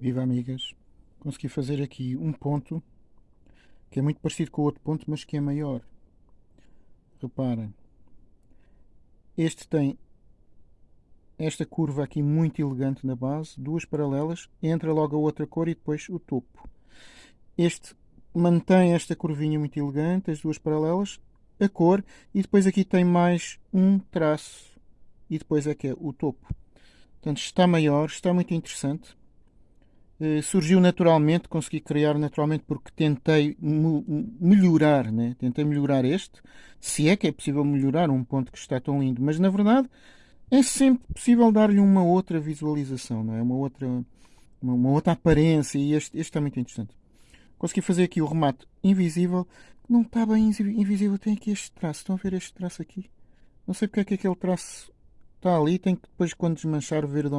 Viva amigas! Consegui fazer aqui um ponto que é muito parecido com o outro ponto, mas que é maior. Reparem, este tem esta curva aqui muito elegante na base, duas paralelas, entra logo a outra cor e depois o topo. Este mantém esta curvinha muito elegante, as duas paralelas, a cor e depois aqui tem mais um traço e depois é que é o topo. Portanto, está maior, está muito interessante. Uh, surgiu naturalmente, consegui criar naturalmente porque tentei melhorar, né? tentei melhorar este, se é que é possível melhorar um ponto que está tão lindo, mas na verdade é sempre possível dar-lhe uma outra visualização, não é? uma, outra, uma, uma outra aparência e este, este está muito interessante. Consegui fazer aqui o remate invisível, não está bem invisível, tem aqui este traço, estão a ver este traço aqui? Não sei porque é que aquele traço está ali, tem que depois quando desmanchar ver de onde